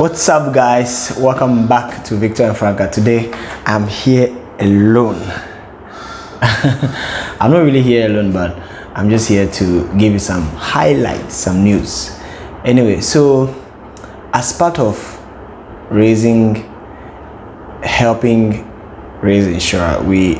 What's up, guys? Welcome back to Victor and Franca. Today I'm here alone. I'm not really here alone, but I'm just here to give you some highlights, some news. Anyway, so as part of raising, helping raise Inshora, we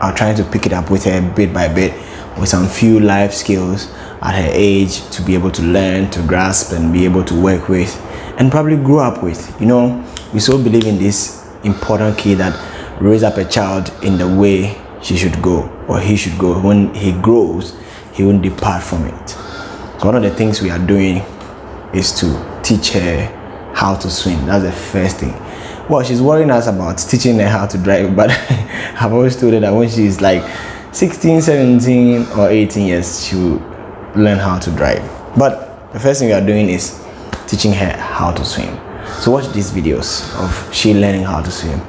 are trying to pick it up with her bit by bit with some few life skills at her age to be able to learn, to grasp, and be able to work with, and probably grew up with. You know, we so believe in this important key that raise up a child in the way she should go or he should go. When he grows, he won't depart from it. So one of the things we are doing is to teach her how to swim. That's the first thing. Well, she's worrying us about teaching her how to drive, but I've always told her that when she's like 16, 17, or 18 years, she will learn how to drive. But the first thing we are doing is teaching her how to swim. So watch these videos of she learning how to swim.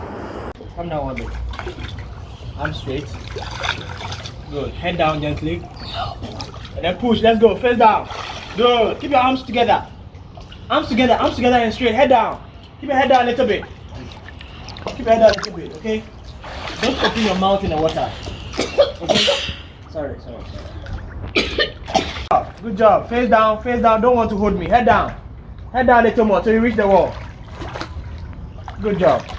Come down one. Arm straight. Good. Head down gently. And then push. Let's go. Face down. Good. Keep your arms together. Arms together. Arms together and straight. Head down. Keep your head down a little bit. Keep your head down a little bit. Okay. Don't open your mouth in the water. Okay. Sorry. Sorry. Sorry. Good job. Face down. Face down. Don't want to hold me. Head down. Head down a little more till you reach the wall. Good job.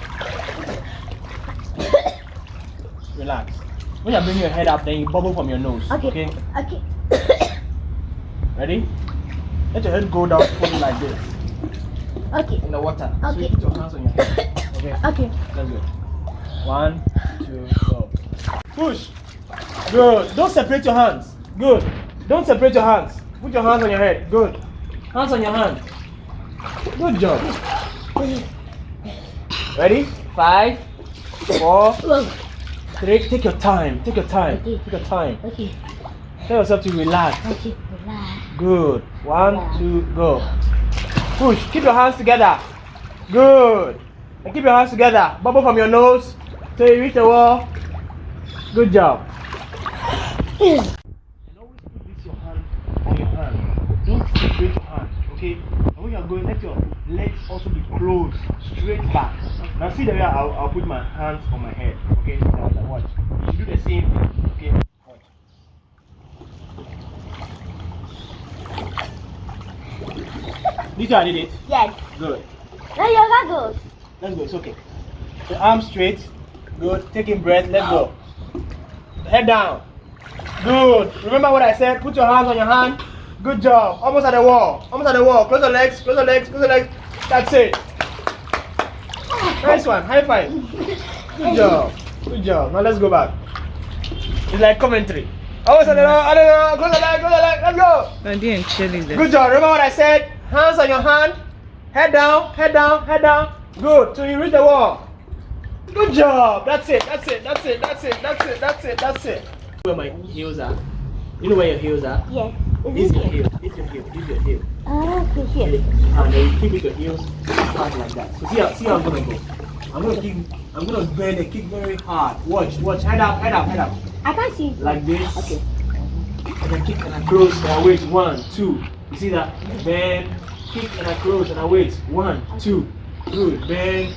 Relax. When you bring your head up, then you bubble from your nose. Okay. Okay. Okay. Ready? Let your head go down fully like this Okay. in the water. So you Okay. put your hands on your head. Okay. Okay. Let's go. One, two, go. Push. Good. Don't separate your hands. Good. Don't separate your hands. Put your hands on your head. Good. Hands on your hands. Good job. Ready? Five, four, three. Take your time. Take your time. Okay. Take your time. Okay. Tell yourself to relax. Okay. Relax. Good. One, two, go. Push. Keep your hands together. Good. And keep your hands together. Bubble from your nose till you reach the wall. Good job. And always put this your hand on your hand. Don't separate your hand. okay? You're going, let your legs also be closed, straight back. Now see the way I'll, I'll put my hands on my head, okay? Now, watch. You should do the same thing, okay? Watch. This one I did it. Yes. Good. Now your goggles. Let's go. It's okay. The arms straight. Good. Taking breath. Let's go. Head down. Good. Remember what I said? Put your hands on your hand. Good job. Almost at the wall. Almost at the wall. Close the legs. Close the legs. Close the legs. That's it. Nice one. High five. Good job. Good job. Now let's go back. It's like commentary. Almost at the wall. I don't know. Close the leg. Close the leg. Let's go. I didn't cheerleader. Good job. Remember what I said? Hands on your hand. Head down, head down, head down. Good. Till you reach the wall. Good job. That's it. That's it. That's it. That's it. That's it. That's it. That's it. Where my heels are. You know where your heels are? Yes. This Is is your heel. This your heel. This your heel. Ah, okay, here. And then you keep with your heels like that. So see how see how I'm gonna go. I'm gonna kick I'm gonna bend and kick very hard. Watch, watch, head up, head up, head up. I can't see. Like this. Okay. and I kick and I close and I wait. One, two. You see that? Bend, kick and I close and I wait. One, two. Good. Bend,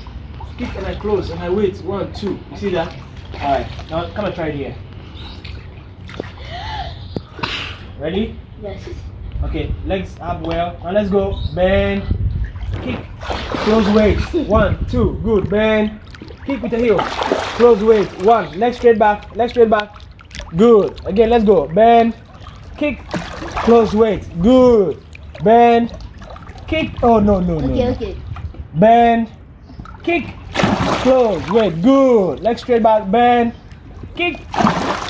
kick and I close and I wait. One, two. You see that? Alright. Now come and try it here. Ready? Yes. Okay. Legs up well. Now let's go. Bend, kick, close wait. One, two. Good. Bend, kick with the heel. Close wait. One. Leg straight back. Leg straight back. Good. Again, let's go. Bend, kick, close wait. Good. Bend, kick. Oh no no no. Okay, okay. Bend, kick, close wait. Good. Leg straight back. Bend, kick,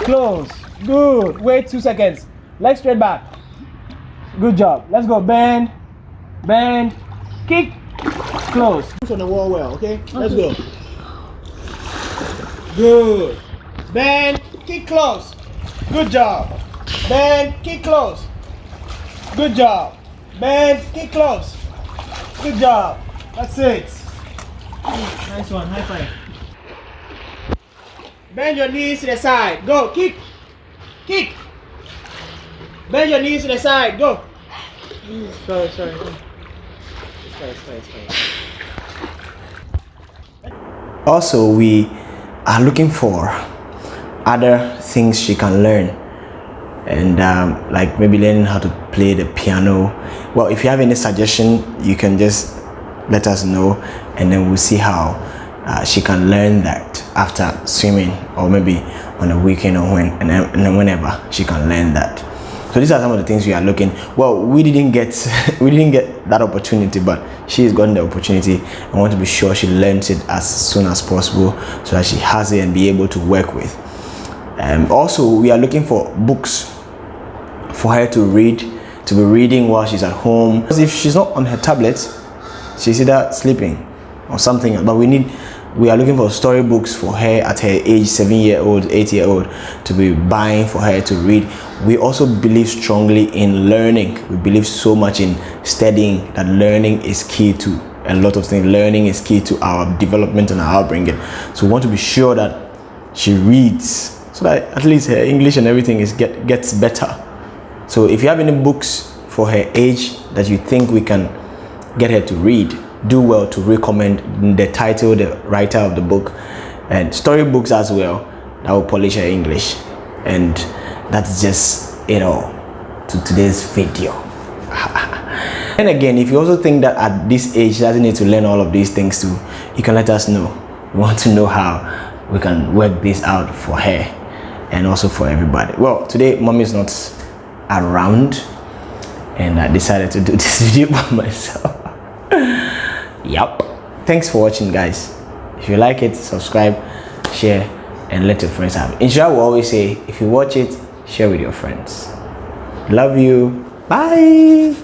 close. Good. Wait two seconds. Leg straight back. Good job. Let's go. Bend, bend, kick, close. Push on the wall well. Okay. Let's go. Good. Bend, kick close. Good job. Bend, kick close. Good job. Bend, kick close. Good job. That's it. Nice one. High five. Bend your knees to the side. Go. Kick. Kick. Bend your knees to the side. Go. Sorry, sorry. also we are looking for other things she can learn and um, like maybe learning how to play the piano well if you have any suggestion you can just let us know and then we'll see how uh, she can learn that after swimming or maybe on a weekend or when and and whenever she can learn that so these are some of the things we are looking. Well we didn't get we didn't get that opportunity but she's gotten the opportunity i want to be sure she learns it as soon as possible so that she has it and be able to work with. Um, also we are looking for books for her to read to be reading while she's at home. Because if she's not on her tablet she's either sleeping or something but we need we are looking for storybooks for her at her age seven year old eight year old to be buying for her to read. We also believe strongly in learning. We believe so much in studying that learning is key to a lot of things. Learning is key to our development and our upbringing. So we want to be sure that she reads so that at least her english and everything is get gets better. So if you have any books for her age that you think we can get her to read do well to recommend the title the writer of the book and storybooks as well that will polish her english. And that's just you know to today's video. And again if you also think that at this age doesn't need to learn all of these things too you can let us know. We want to know how we can work this out for her and also for everybody. Well today mommy is not around and i decided to do this video by myself Yup. Thanks for watching, guys. If you like it, subscribe, share, and let your friends have it. Inshallah will always say, if you watch it, share with your friends. Love you. Bye.